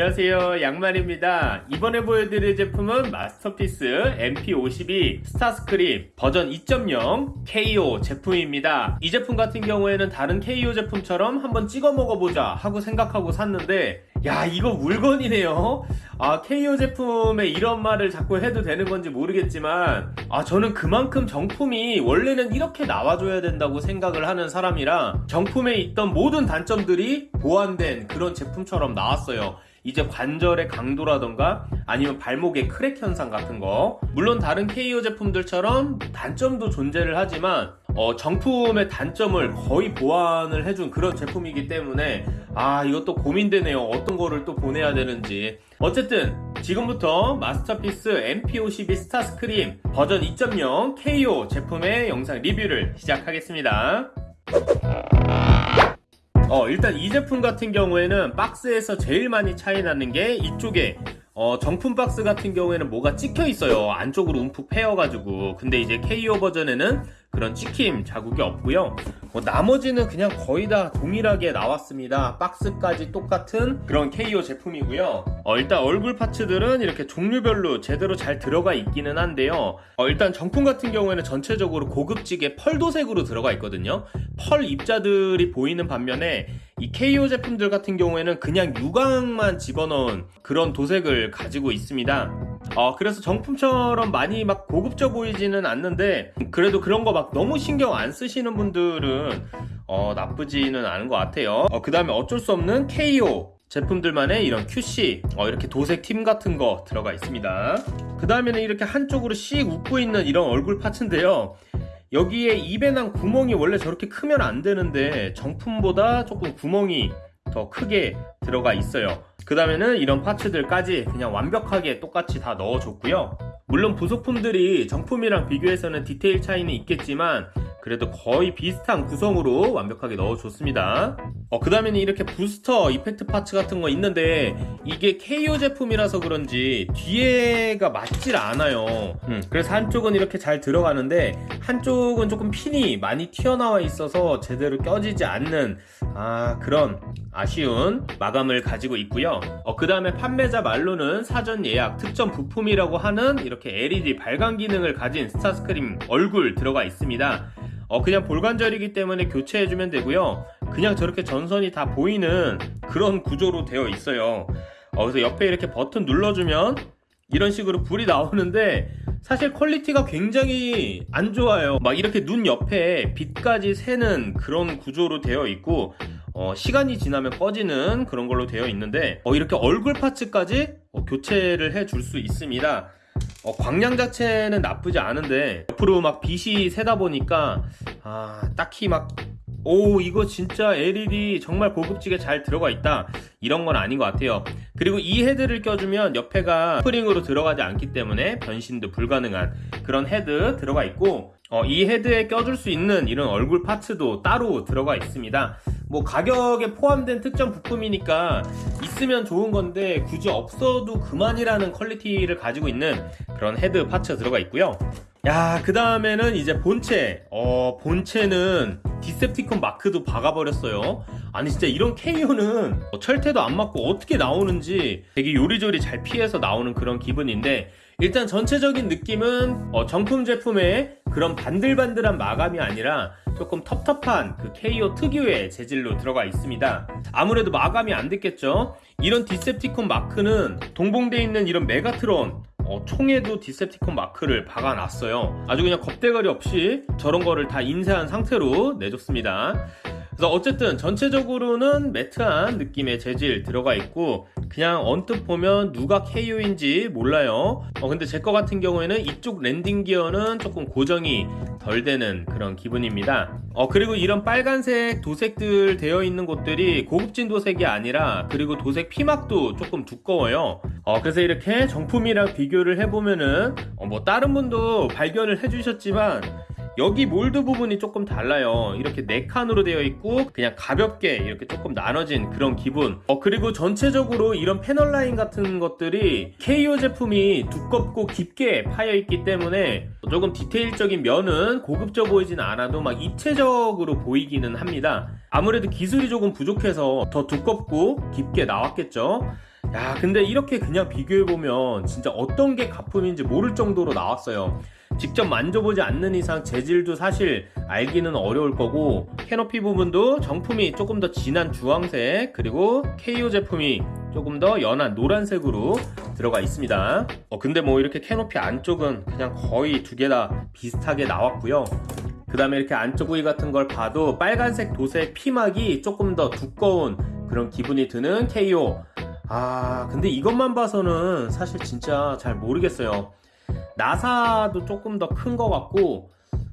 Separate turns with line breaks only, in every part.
안녕하세요. 양말입니다. 이번에 보여드릴 제품은 마스터피스 MP52 스타스크림 버전 2.0 KO 제품입니다. 이 제품 같은 경우에는 다른 KO 제품처럼 한번 찍어 먹어보자 하고 생각하고 샀는데 야 이거 물건이네요. 아 KO 제품에 이런 말을 자꾸 해도 되는 건지 모르겠지만 아 저는 그만큼 정품이 원래는 이렇게 나와줘야 된다고 생각을 하는 사람이라 정품에 있던 모든 단점들이 보완된 그런 제품처럼 나왔어요 이제 관절의 강도라던가 아니면 발목의 crack 현상 같은 거. 물론 다른 KO 제품들처럼 단점도 존재를 하지만 어, 정품의 단점을 거의 보완을 해준 그런 제품이기 때문에 아 이것도 고민되네요. 어떤 거를 또 보내야 되는지. 어쨌든 지금부터 마스터피스 MP52 스타스크림 버전 2.0 KO 제품의 영상 리뷰를 시작하겠습니다 어, 일단 이 제품 같은 경우에는 박스에서 제일 많이 차이 나는 게 이쪽에 어, 정품 박스 같은 경우에는 뭐가 찍혀 있어요. 안쪽으로 움푹 패여가지고. 근데 이제 KO 버전에는 그런 찍힘 자국이 없고요. 뭐 나머지는 그냥 거의 다 동일하게 나왔습니다. 박스까지 똑같은 그런 KO 제품이고요. 어, 일단 얼굴 파츠들은 이렇게 종류별로 제대로 잘 들어가 있기는 한데요. 어, 일단 정품 같은 경우에는 전체적으로 고급지게 펄도색으로 들어가 있거든요. 펄 입자들이 보이는 반면에 이 KO 제품들 같은 경우에는 그냥 유광만 집어넣은 그런 도색을 가지고 있습니다. 어, 그래서 정품처럼 많이 막 고급져 보이지는 않는데 그래도 그런 거 막 너무 신경 안 쓰시는 분들은 어, 나쁘지는 않은 것 같아요. 어, 그 다음에 어쩔 수 없는 KO 제품들만의 이런 QC 어, 이렇게 도색 팀 같은 거 들어가 있습니다. 그 다음에는 이렇게 한쪽으로 씩 웃고 있는 이런 얼굴 파츠인데요. 여기에 입에 난 구멍이 원래 저렇게 크면 안 되는데 정품보다 조금 구멍이 더 크게 들어가 있어요. 그 다음에는 이런 파츠들까지 그냥 완벽하게 똑같이 다 넣어줬고요. 물론 부속품들이 정품이랑 비교해서는 디테일 차이는 있겠지만 그래도 거의 비슷한 구성으로 완벽하게 넣어줬습니다. 어, 그 다음에는 이렇게 부스터 이펙트 파츠 같은 거 있는데 이게 KO 제품이라서 그런지 뒤에가 맞질 않아요. 음, 그래서 한쪽은 이렇게 잘 들어가는데 한쪽은 조금 핀이 많이 튀어나와 있어서 제대로 껴지지 않는 아 그런 아쉬운 마감을 가지고 있고요. 어, 그 다음에 판매자 말로는 사전 예약 특정 부품이라고 하는 이렇게 LED 발광 기능을 가진 스타스크림 얼굴 들어가 있습니다. 어, 그냥 볼관절이기 때문에 교체해주면 되고요. 그냥 저렇게 전선이 다 보이는 그런 구조로 되어 있어요. 어, 그래서 옆에 이렇게 버튼 눌러주면 이런 식으로 불이 나오는데 사실 quality가 굉장히 안 좋아요. 막 이렇게 눈 옆에 빛까지 새는 그런 구조로 되어 있고 어, 시간이 지나면 꺼지는 그런 걸로 되어 있는데 어, 이렇게 얼굴 parts까지 어, 교체를 해 줄 수 있습니다. 어, 광량 자체는 나쁘지 않은데 옆으로 막 빛이 새다 보니까 아 딱히 막 오 이거 진짜 LED 정말 고급지게 잘 들어가 있다. 이런 건 아닌 것 같아요. 그리고 이 헤드를 껴주면 옆에가 스프링으로 들어가지 않기 때문에 변신도 불가능한 그런 헤드 들어가 있고 어, 이 헤드에 껴줄 수 있는 이런 얼굴 parts도 따로 들어가 있습니다 뭐 가격에 포함된 특전 부품이니까 있으면 좋은 건데 굳이 없어도 그만이라는 퀄리티를 가지고 있는 그런 헤드 parts 들어가 있고요 야, 그 다음에는 이제 본체. 어, 본체는 디셉티콘 마크도 박아버렸어요. 아니, 진짜 이런 KO는 철퇴도 안 맞고 어떻게 나오는지 되게 요리조리 잘 피해서 나오는 그런 기분인데, 일단 전체적인 느낌은 어, 정품 제품의 그런 반들반들한 마감이 아니라 조금 텁텁한 그 KO 특유의 재질로 들어가 있습니다. 아무래도 마감이 안 됐겠죠? 이런 디셉티콘 마크는 동봉되어 있는 이런 메가트론 어, 총에도 디셉티콘 마크를 박아놨어요 아주 그냥 겁대가리 없이 저런 거를 다 인쇄한 상태로 내줬습니다 그래서 어쨌든 전체적으로는 matte한 느낌의 재질 들어가 있고 그냥 언뜻 보면 누가 KO인지 몰라요. 어, 근데 제 거 같은 경우에는 이쪽 랜딩 기어는 조금 고정이 덜 되는 그런 기분입니다. 어, 그리고 이런 빨간색 도색들 되어 있는 곳들이 고급진 도색이 아니라 그리고 도색 피막도 조금 두꺼워요. 어, 그래서 이렇게 정품이랑 비교를 해보면은 어, 뭐 다른 분도 발견을 해주셨지만 여기 몰드 부분이 조금 달라요. 이렇게 네 칸으로 되어 있고 그냥 가볍게 이렇게 조금 나눠진 그런 기분. 어 그리고 전체적으로 이런 패널 라인 같은 것들이 KO 제품이 두껍고 깊게 파여 있기 때문에 조금 디테일적인 면은 고급져 보이진 않아도 막 입체적으로 보이기는 합니다. 아무래도 기술이 조금 부족해서 더 두껍고 깊게 나왔겠죠? 야 근데 이렇게 그냥 비교해보면 진짜 어떤 게 가품인지 모를 정도로 나왔어요 직접 만져보지 않는 이상 재질도 사실 알기는 어려울 거고 캐노피 부분도 정품이 조금 더 진한 주황색 그리고 KO 제품이 조금 더 연한 노란색으로 들어가 있습니다. 어 근데 뭐 이렇게 캐노피 안쪽은 그냥 거의 두 개 다 비슷하게 나왔고요. 그 다음에 이렇게 안쪽 부위 같은 걸 봐도 빨간색 도색 피막이 조금 더 두꺼운 그런 기분이 드는 KO 아 근데 이것만 봐서는 사실 진짜 잘 모르겠어요 나사도 조금 더 큰 것 같고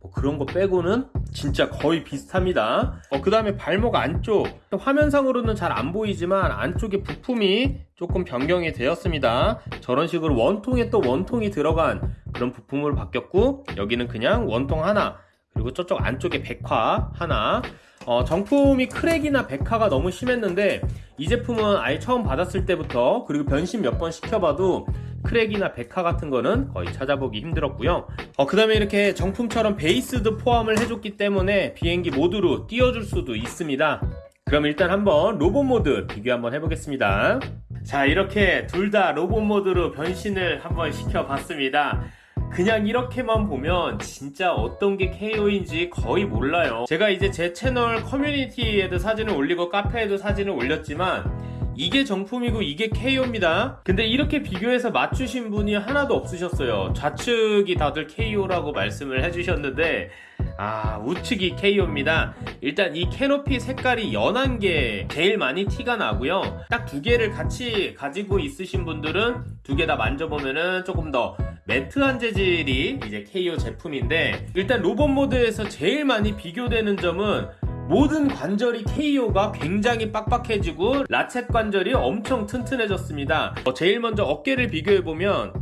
뭐 그런 거 빼고는 진짜 거의 비슷합니다. 어, 그 다음에 발목 안쪽. 화면상으로는 잘 안 보이지만 안쪽에 부품이 조금 변경이 되었습니다. 저런 식으로 원통에 또 원통이 들어간 그런 부품으로 바뀌었고 여기는 그냥 원통 하나 그리고 저쪽 안쪽에 백화 하나. 어, 정품이 크랙이나 백화가 너무 심했는데 이 제품은 아예 처음 받았을 때부터 그리고 변신 몇 번 시켜봐도 crack이나 백화 같은 거는 거의 찾아보기 힘들었고요. 어, 그 다음에 이렇게 정품처럼 베이스도 포함을 해줬기 때문에 비행기 모드로 띄워줄 수도 있습니다. 그럼 일단 한번 로봇 모드 비교 한번 해보겠습니다. 자 이렇게 둘 다 로봇 모드로 변신을 한번 시켜봤습니다. 그냥 이렇게만 보면 진짜 어떤 게 KO인지 거의 몰라요. 제가 이제 제 채널 커뮤니티에도 사진을 올리고 카페에도 사진을 올렸지만 이게 정품이고 이게 KO입니다. 근데 이렇게 비교해서 맞추신 분이 하나도 없으셨어요. 좌측이 다들 KO라고 말씀을 해주셨는데 아 우측이 KO입니다. 일단 이 캐노피 색깔이 연한 게 제일 많이 티가 나고요. 딱 두 개를 같이 가지고 있으신 분들은 두 개 다 만져보면은 조금 더 매트한 재질이 이제 KO 제품인데 일단 로봇 모드에서 제일 많이 비교되는 점은 모든 관절이 KO가 굉장히 빡빡해지고 라쳇 관절이 엄청 튼튼해졌습니다. 어, 제일 먼저 어깨를 비교해보면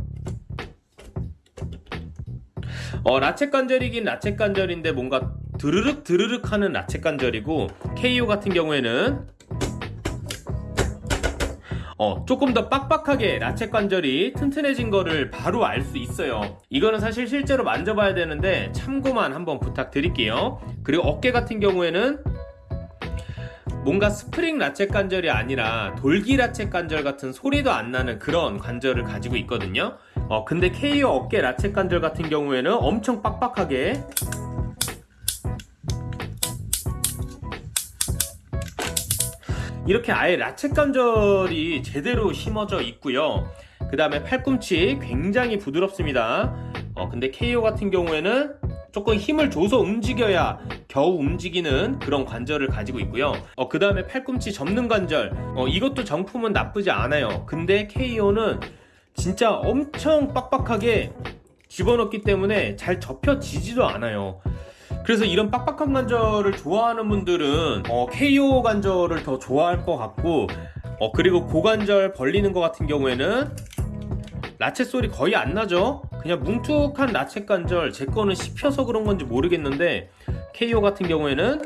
어, 라쳇 관절이긴 라쳇 관절인데 뭔가 드르륵 드르륵 하는 라쳇 관절이고 KO 같은 경우에는 어, 조금 더 빡빡하게 라쳇 관절이 튼튼해진 거를 바로 알 수 있어요. 이거는 사실 실제로 만져봐야 되는데 참고만 한번 부탁드릴게요. 그리고 어깨 같은 경우에는 뭔가 스프링 ratchet 관절이 아니라 돌기 ratchet 관절 같은 소리도 안 나는 그런 관절을 가지고 있거든요. 어, 근데 KO 어깨 ratchet 관절 같은 경우에는 엄청 빡빡하게 이렇게 아예 ratchet 관절이 제대로 심어져 있고요. 그 다음에 팔꿈치 굉장히 부드럽습니다. 어, 근데 KO 같은 경우에는 조금 힘을 줘서 움직여야 겨우 움직이는 그런 관절을 가지고 있고요. 어, 그 다음에 팔꿈치 접는 관절. 어, 이것도 정품은 나쁘지 않아요. 근데 KO는 진짜 엄청 빡빡하게 집어넣기 때문에 잘 접혀지지도 않아요 그래서 이런 빡빡한 관절을 좋아하는 분들은 어, KO 관절을 더 좋아할 것 같고 어, 그리고 고관절 벌리는 것 같은 경우에는 ratchet 소리 거의 안 나죠? 그냥 뭉툭한 ratchet 관절 제 거는 씹혀서 그런 건지 모르겠는데 KO 같은 경우에는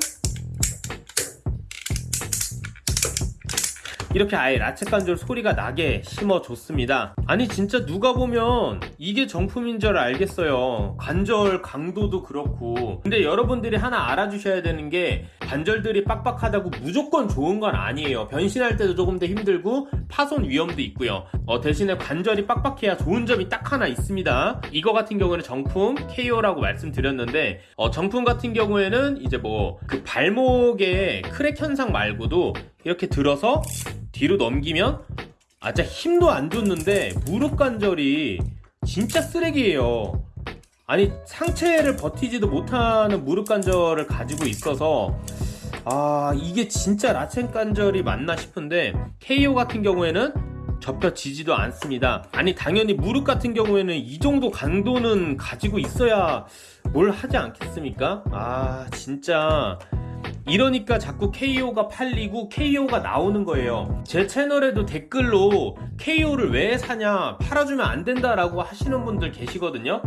이렇게 아예 ratchet 관절 소리가 나게 심어줬습니다. 아니 진짜 누가 보면 이게 정품인 줄 알겠어요. 관절 강도도 그렇고. 근데 여러분들이 하나 알아주셔야 되는 게 관절들이 빡빡하다고 무조건 좋은 건 아니에요. 변신할 때도 조금 더 힘들고 파손 위험도 있고요. 어, 대신에 관절이 빡빡해야 좋은 점이 딱 하나 있습니다. 이거 같은 경우는 정품 KO라고 말씀드렸는데 어, 정품 같은 경우에는 이제 뭐 그 발목에 crack 현상 말고도 이렇게 들어서 뒤로 넘기면 아 진짜 힘도 안 줬는데 무릎 관절이 진짜 쓰레기예요. 아니 상체를 버티지도 못하는 무릎 관절을 가지고 있어서 아 이게 진짜 라첸 관절이 맞나 싶은데 KO 같은 경우에는 접혀지지도 않습니다. 아니 당연히 무릎 같은 경우에는 이 정도 강도는 가지고 있어야 뭘 하지 않겠습니까? 아 진짜 이러니까 자꾸 KO가 팔리고 KO가 나오는 거예요. 제 채널에도 댓글로 KO를 왜 사냐 팔아주면 안 된다 라고 하시는 분들 계시거든요.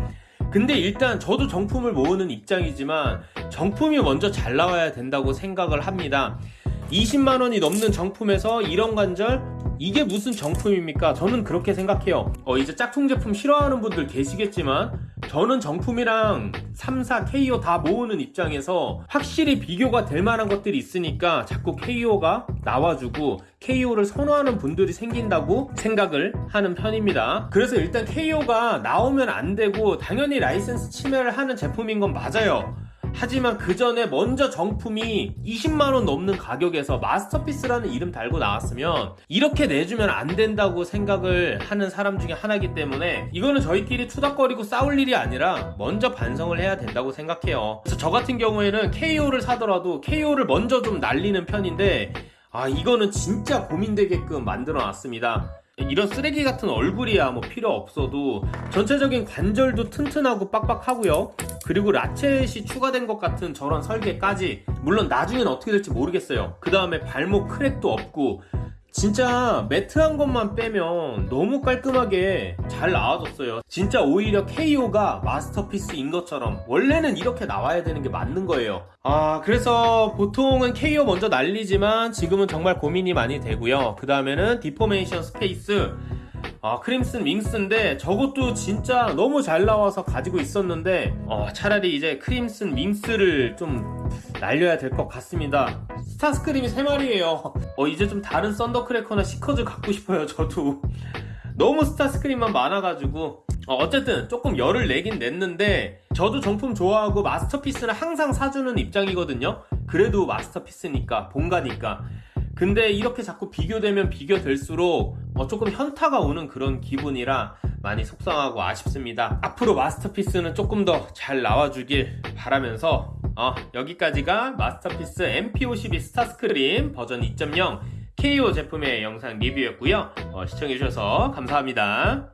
근데 일단 저도 정품을 모으는 입장이지만 정품이 먼저 잘 나와야 된다고 생각을 합니다. 20만원이 넘는 정품에서 이런 관절 이게 무슨 정품입니까? 저는 그렇게 생각해요. 어, 이제 짝퉁 제품 싫어하는 분들 계시겠지만, 저는 정품이랑 3사 KO 다 모으는 입장에서 확실히 비교가 될 만한 것들이 있으니까 자꾸 KO가 나와주고 KO를 선호하는 분들이 생긴다고 생각을 하는 편입니다. 그래서 일단 KO가 나오면 안 되고 당연히 라이센스 침해를 하는 제품인 건 맞아요. 하지만 그 전에 먼저 정품이 20만원 넘는 가격에서 마스터피스라는 이름 달고 나왔으면 이렇게 내주면 안 된다고 생각을 하는 사람 중에 하나이기 때문에 이거는 저희끼리 투닥거리고 싸울 일이 아니라 먼저 반성을 해야 된다고 생각해요. 그래서 저 같은 경우에는 KO를 사더라도 KO를 먼저 좀 날리는 편인데 아 이거는 진짜 고민되게끔 만들어 놨습니다. 이런 쓰레기 같은 얼굴이야 뭐 필요 없어도 전체적인 관절도 튼튼하고 빡빡하고요. 그리고 라쳇이 추가된 것 같은 저런 설계까지 물론 나중엔 어떻게 될지 모르겠어요. 그 다음에 발목 crack도 없고 진짜 matte한 것만 빼면 너무 깔끔하게 잘 나와졌어요. 진짜 오히려 KO가 마스터피스인 것처럼 원래는 이렇게 나와야 되는 게 맞는 거예요. 아, 그래서 보통은 KO 먼저 날리지만 지금은 정말 고민이 많이 되고요. 그 다음에는 Deformation Space. 아, 크림슨 윙스인데 저것도 진짜 너무 잘 나와서 가지고 있었는데 어, 차라리 이제 크림슨 윙스를 좀 날려야 될 것 같습니다. 스타스크림이 3마리예요. 어, 이제 좀 다른 썬더크래커나 시커즈 갖고 싶어요, 저도. 너무 스타스크림만 많아가지고 어, 어쨌든 조금 열을 내긴 냈는데 저도 정품 좋아하고 마스터피스는 항상 사주는 입장이거든요. 그래도 마스터피스니까 본가니까. 근데 이렇게 자꾸 비교되면 비교될수록 어, 조금 현타가 오는 그런 기분이라 많이 속상하고 아쉽습니다. 앞으로 마스터피스는 조금 더 잘 나와주길 바라면서 어, 여기까지가 마스터피스 MP52 스타스크림 버전 2.0 KO 제품의 영상 리뷰였고요. 어, 시청해주셔서 감사합니다.